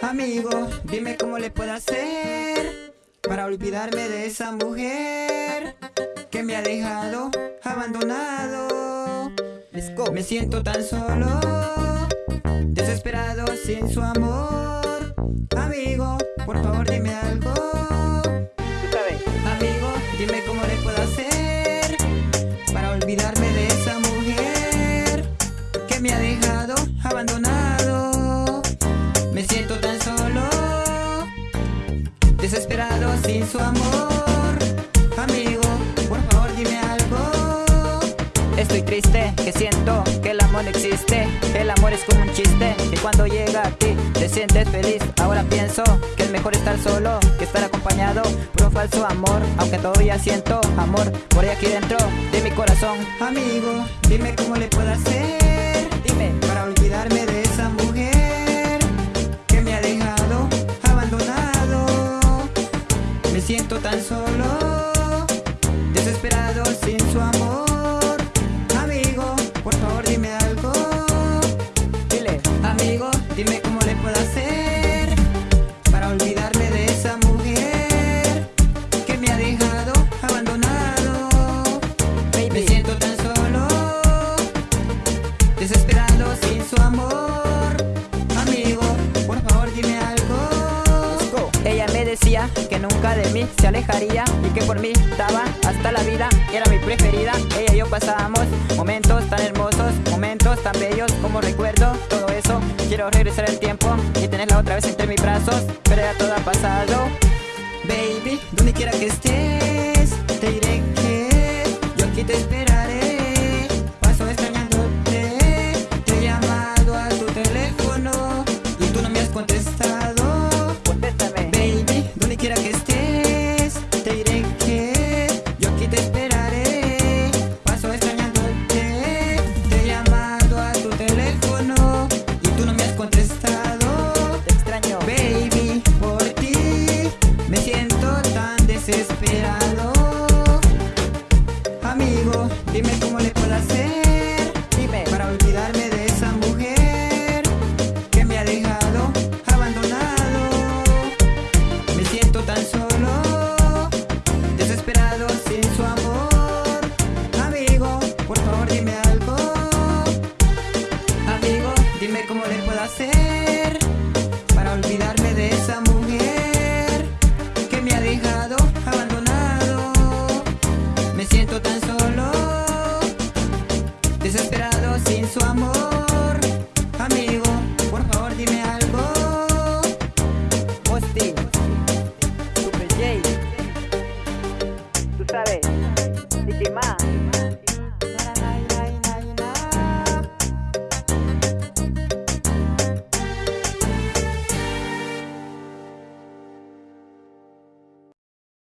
Amigo, dime cómo le puedo hacer para olvidarme de esa mujer que me ha dejado abandonado. Me siento tan solo, desesperado sin su amor. Amigo, por favor dime sin su amor. Amigo, por favor dime algo. Estoy triste, que siento que el amor no existe. El amor es como un chiste, que cuando llega a ti te sientes feliz. Ahora pienso que es mejor estar solo que estar acompañado por un falso amor. Aunque todavía siento amor por ahí aquí dentro de mi corazón. Amigo, dime cómo le puedo hacer. Dime, para olvidarme de esa mujer sin su amor. Amigo, por favor dime algo. dile Amigo, dime cómo le puedo hacer para olvidarme de esa mujer que me ha dejado abandonado. Me siento tan solo, desesperado sin su amor. Decía que nunca de mí se alejaría Y que por mí daba hasta la vida Era mi preferida, ella y yo pasábamos Momentos tan hermosos, momentos tan bellos Como recuerdo todo eso. Quiero regresar el tiempo y tenerla otra vez entre mis brazos Pero ya todo ha pasado. Baby, donde quiera que estés, te diré Dime cómo le puedo hacer Dime, para olvidarme de esa mujer que me ha dejado abandonado. Me siento tan solo, desesperado sin su amor. Amigo, por favor dime algo. Amigo, dime cómo le puedo hacer desesperado sin su amor. Amigo, por favor dime algo. Mosti Super J Tú sabes Nicky Ma